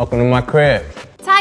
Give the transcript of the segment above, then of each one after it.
Welcome to my crib.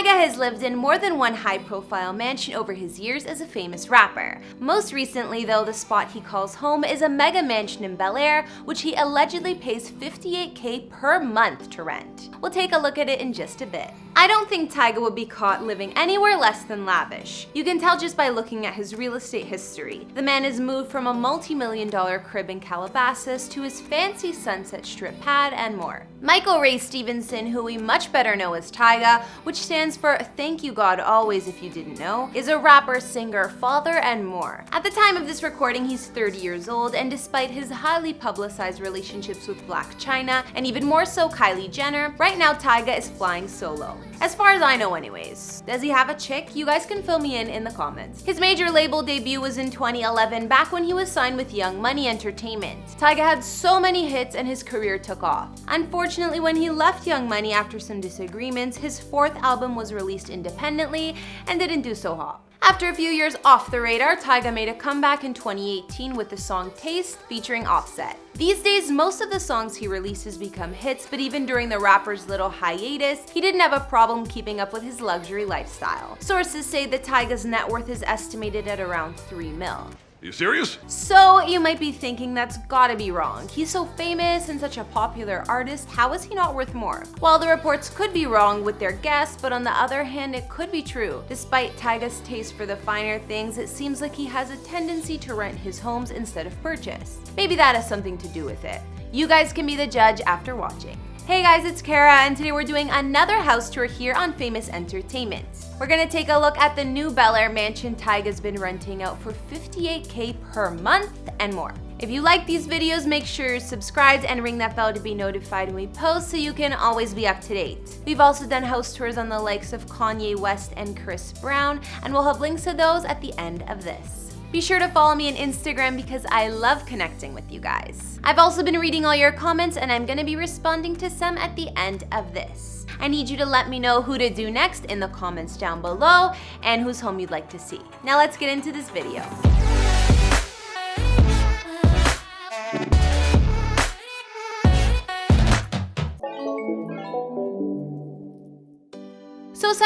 Tyga has lived in more than one high-profile mansion over his years as a famous rapper. Most recently, though, the spot he calls home is a mega mansion in Bel Air, which he allegedly pays 58k per month to rent. We'll take a look at it in just a bit. I don't think Tyga would be caught living anywhere less than lavish. You can tell just by looking at his real estate history. The man has moved from a multi-million dollar crib in Calabasas to his fancy Sunset Strip pad and more. Michael Ray Stevenson, who we much better know as Tyga, which stands for Thank You God Always if you didn't know, is a rapper, singer, father, and more. At the time of this recording, he's 30 years old, and despite his highly publicized relationships with Blac Chyna, and even more so Kylie Jenner, right now Tyga is flying solo. As far as I know anyways. Does he have a chick? You guys can fill me in in the comments. His major label debut was in 2011, back when he was signed with Young Money Entertainment. Tyga had so many hits and his career took off. Unfortunately, when he left Young Money after some disagreements, his fourth album was released independently and didn't do so hot. After a few years off the radar, Tyga made a comeback in 2018 with the song Taste featuring Offset. These days, most of the songs he releases become hits, but even during the rapper's little hiatus, he didn't have a problem keeping up with his luxury lifestyle. Sources say that Tyga's net worth is estimated at around 3 mil. You serious? So you might be thinking that's gotta be wrong. He's so famous and such a popular artist, how is he not worth more? While the reports could be wrong with their guess, but on the other hand, it could be true. Despite Tyga's taste for the finer things, it seems like he has a tendency to rent his homes instead of purchase. Maybe that has something to do with it. You guys can be the judge after watching. Hey guys, it's Kara, and today we're doing another house tour here on Famous Entertainment. We're gonna take a look at the new Bel Air mansion Tyga's been renting out for 58k per month and more. If you like these videos, make sure you're subscribed and ring that bell to be notified when we post so you can always be up to date. We've also done house tours on the likes of Kanye West and Chris Brown, and we'll have links to those at the end of this. Be sure to follow me on Instagram because I love connecting with you guys. I've also been reading all your comments and I'm gonna be responding to some at the end of this. I need you to let me know who to do next in the comments down below and whose home you'd like to see. Now let's get into this video.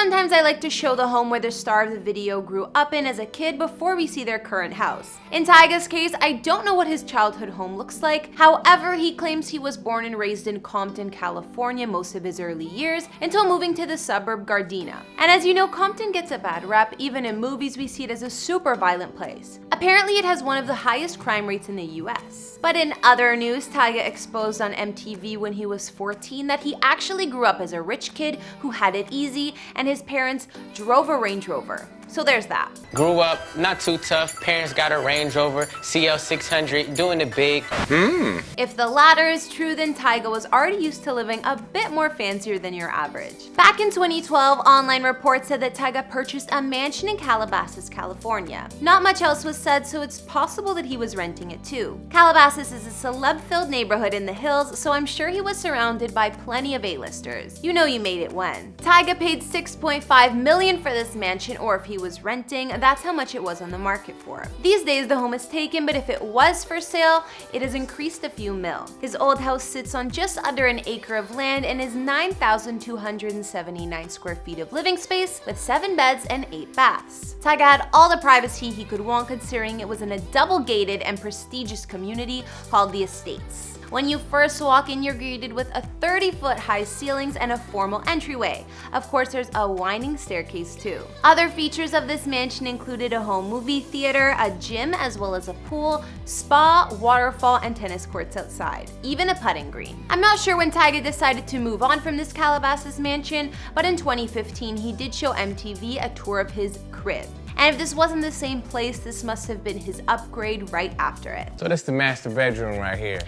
Sometimes I like to show the home where the star of the video grew up in as a kid before we see their current house. In Tyga's case, I don't know what his childhood home looks like. However, he claims he was born and raised in Compton, California most of his early years until moving to the suburb Gardena. And as you know, Compton gets a bad rep. Even in movies, we see it as a super violent place. Apparently, it has one of the highest crime rates in the US. But in other news, Tyga exposed on MTV when he was 14 that he actually grew up as a rich kid who had it easy and his parents drove a Range Rover. So there's that. Grew up, not too tough. Parents got a Range Rover, CL600, doing it big. Hmm. If the latter is true, then Tyga was already used to living a bit more fancier than your average. Back in 2012, online reports said that Tyga purchased a mansion in Calabasas, California. Not much else was said, so it's possible that he was renting it too. Calabasas is a celeb-filled neighborhood in the hills, so I'm sure he was surrounded by plenty of A-listers. You know you made it when. Tyga paid 6.5 million for this mansion, or if he was renting, that's how much it was on the market for. These days the home is taken, but if it was for sale, it has increased a few mil. His old house sits on just under an acre of land and is 9,279 square feet of living space with 7 beds and 8 baths. Tyga had all the privacy he could want considering it was in a double gated and prestigious community called the Estates. When you first walk in, you're greeted with a 30 foot high ceilings and a formal entryway. Of course, there's a winding staircase too. Other features of this mansion included a home movie theater, a gym, as well as a pool, spa, waterfall, and tennis courts outside. Even a putting green. I'm not sure when Tyga decided to move on from this Calabasas mansion, but in 2015, he did show MTV a tour of his crib. And if this wasn't the same place, this must have been his upgrade right after it. So that's the master bedroom right here.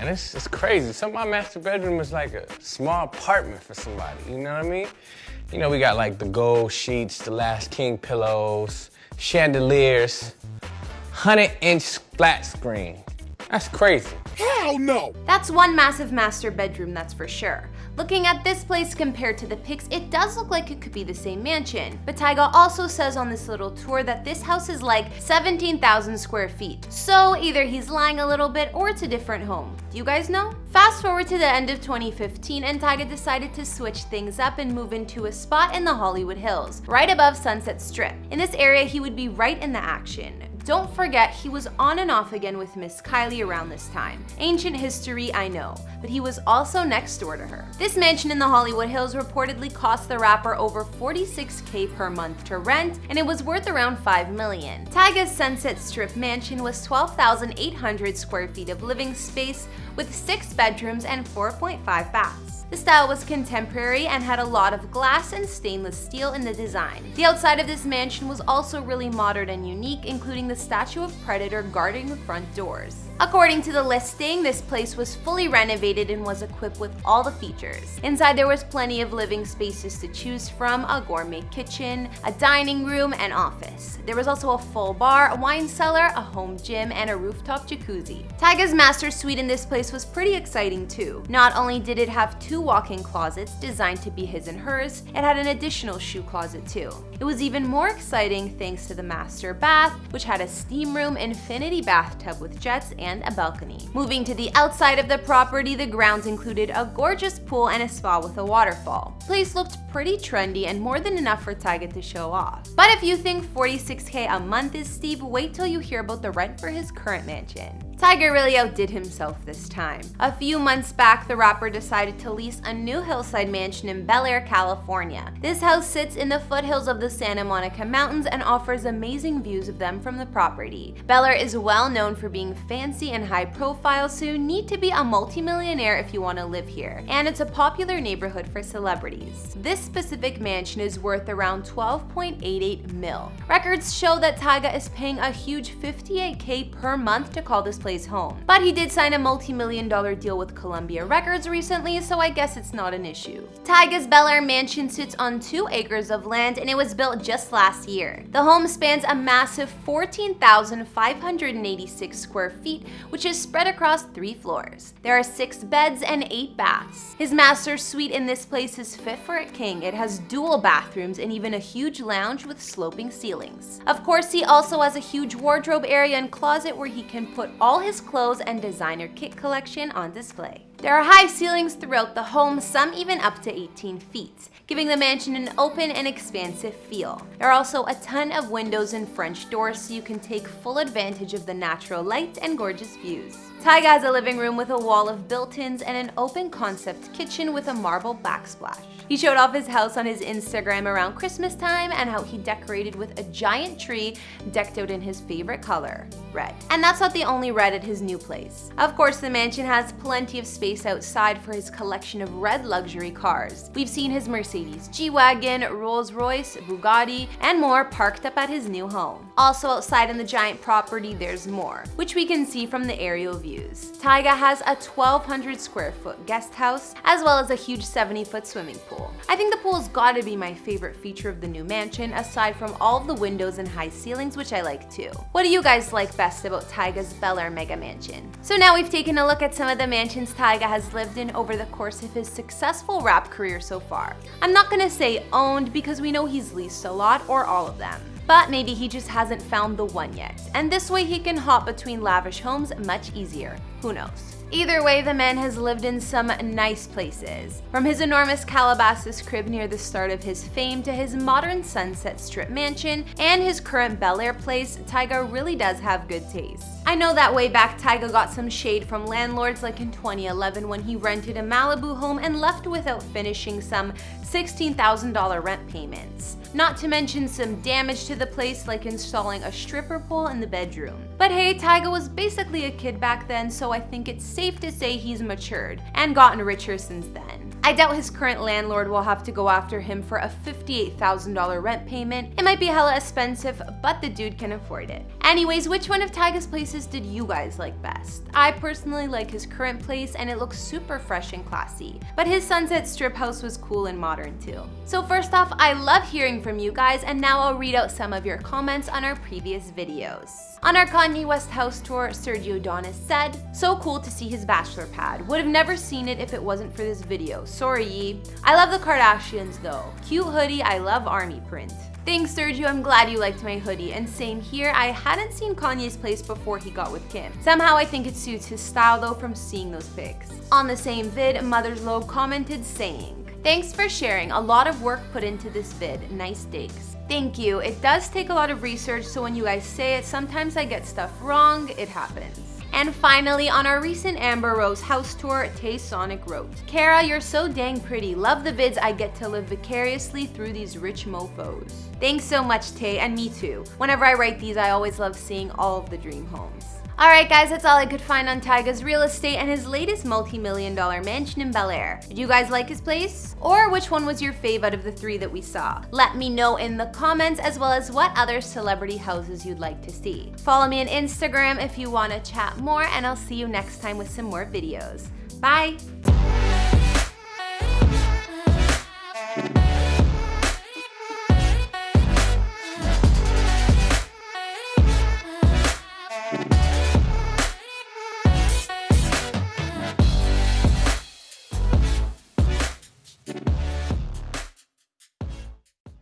And it's, it's crazy. Some of my master bedroom is like a small apartment for somebody, you know what I mean? You know, we got like the gold sheets, the Last King pillows, chandeliers, 100 inch flat screen. That's crazy. Hell no! That's one massive master bedroom, that's for sure. Looking at this place compared to the pics, it does look like it could be the same mansion. But Tyga also says on this little tour that this house is like 17,000 square feet. So either he's lying a little bit or it's a different home. Do you guys know? Fast forward to the end of 2015 and Tyga decided to switch things up and move into a spot in the Hollywood Hills, right above Sunset Strip. In this area, he would be right in the action. Don't forget, he was on and off again with Miss Kylie around this time. Ancient history, I know, but he was also next door to her. This mansion in the Hollywood Hills reportedly cost the rapper over 46k per month to rent, and it was worth around 5 million. Tyga's Sunset Strip mansion was 12,800 square feet of living space with 6 bedrooms and 4.5 baths. The style was contemporary and had a lot of glass and stainless steel in the design. The outside of this mansion was also really modern and unique, including the statue of Predator guarding the front doors. According to the listing, this place was fully renovated and was equipped with all the features. Inside there was plenty of living spaces to choose from, a gourmet kitchen, a dining room, and office. There was also a full bar, a wine cellar, a home gym, and a rooftop jacuzzi. Tyga's master suite in this place was pretty exciting too. Not only did it have two walk-in closets designed to be his and hers, it had an additional shoe closet too. It was even more exciting thanks to the master bath, which had a steam room, infinity bathtub with jets, and a balcony. Moving to the outside of the property, the grounds included a gorgeous pool and a spa with a waterfall. Place looked pretty trendy and more than enough for Tyga to show off. But if you think 46k a month is steep, wait till you hear about the rent for his current mansion. Tyga really outdid himself this time. A few months back, the rapper decided to lease a new hillside mansion in Bel Air, California. This house sits in the foothills of the Santa Monica Mountains and offers amazing views of them from the property. Bel Air is well known for being fancy and high profile, so you need to be a multimillionaire if you want to live here. And it's a popular neighborhood for celebrities. This specific mansion is worth around 12.88 mil. Records show that Tyga is paying a huge 58k per month to call this place home. But he did sign a multi-million dollar deal with Columbia Records recently, so I guess it's not an issue. Tyga's Bel Air mansion sits on two acres of land and it was built just last year. The home spans a massive 14,586 square feet, which is spread across three floors. There are six beds and eight baths. His master suite in this place is fit for a king. It has dual bathrooms and even a huge lounge with sloping ceilings. Of course, he also has a huge wardrobe area and closet where he can put all his clothes and designer kit collection on display. There are high ceilings throughout the home, some even up to 18 feet, giving the mansion an open and expansive feel. There are also a ton of windows and French doors so you can take full advantage of the natural light and gorgeous views. Tyga has a living room with a wall of built-ins and an open concept kitchen with a marble backsplash. He showed off his house on his Instagram around Christmas time and how he decorated with a giant tree decked out in his favorite color, red. And that's not the only red at his new place. Of course, the mansion has plenty of space outside for his collection of red luxury cars. We've seen his Mercedes G-Wagon, Rolls-Royce, Bugatti, and more parked up at his new home. Also outside in the giant property, there's more, which we can see from the aerial views. Tyga has a 1,200 square foot guest house, as well as a huge 70 foot swimming pool. I think the pool's gotta be my favorite feature of the new mansion, aside from all of the windows and high ceilings, which I like too. What do you guys like best about Tyga's Bel Air Mega Mansion? So now we've taken a look at some of the mansions Tyga has lived in over the course of his successful rap career so far. I'm not gonna say owned because we know he's leased a lot or all of them but maybe he just hasn't found the one yet. And this way he can hop between lavish homes much easier. Who knows? Either way, the man has lived in some nice places. From his enormous Calabasas crib near the start of his fame to his modern Sunset Strip mansion and his current Bel Air place, Tyga really does have good taste. I know that way back Tyga got some shade from landlords like in 2011 when he rented a Malibu home and left without finishing some $16,000 rent payments. Not to mention some damage to the place like installing a stripper pole in the bedroom. But hey, Tyga was basically a kid back then so I think it's safe to say he's matured and gotten richer since then. I doubt his current landlord will have to go after him for a $58,000 rent payment. It might be hella expensive, but the dude can afford it. Anyways, which one of Tyga's places did you guys like best? I personally like his current place and it looks super fresh and classy, but his Sunset Strip house was cool and modern too. So first off, I love hearing from you guys and now I'll read out some of your comments on our previous videos. On our Kanye West house tour, Sergio Donis said, So cool to see his bachelor pad. Would have never seen it if it wasn't for this video. Sorry. I love the Kardashians though. Cute hoodie, I love army print. Thanks Sergio, I'm glad you liked my hoodie. And same here, I hadn't seen Kanye's place before he got with Kim. Somehow I think it suits his style though from seeing those pics. On the same vid, Mother's Lobe commented saying, Thanks for sharing, a lot of work put into this vid, nice digs. Thank you. It does take a lot of research, so when you guys say it, sometimes I get stuff wrong. It happens. And finally, on our recent Amber Rose house tour, Tay Sonic wrote, Kara, you're so dang pretty. Love the vids I get to live vicariously through these rich mofos. Thanks so much, Tay, and me too. Whenever I write these, I always love seeing all of the dream homes. Alright guys, that's all I could find on Tyga's real estate and his latest multi-million dollar mansion in Bel Air. Did you guys like his place? Or which one was your fave out of the three that we saw? Let me know in the comments as well as what other celebrity houses you'd like to see. Follow me on Instagram if you want to chat more and I'll see you next time with some more videos. Bye!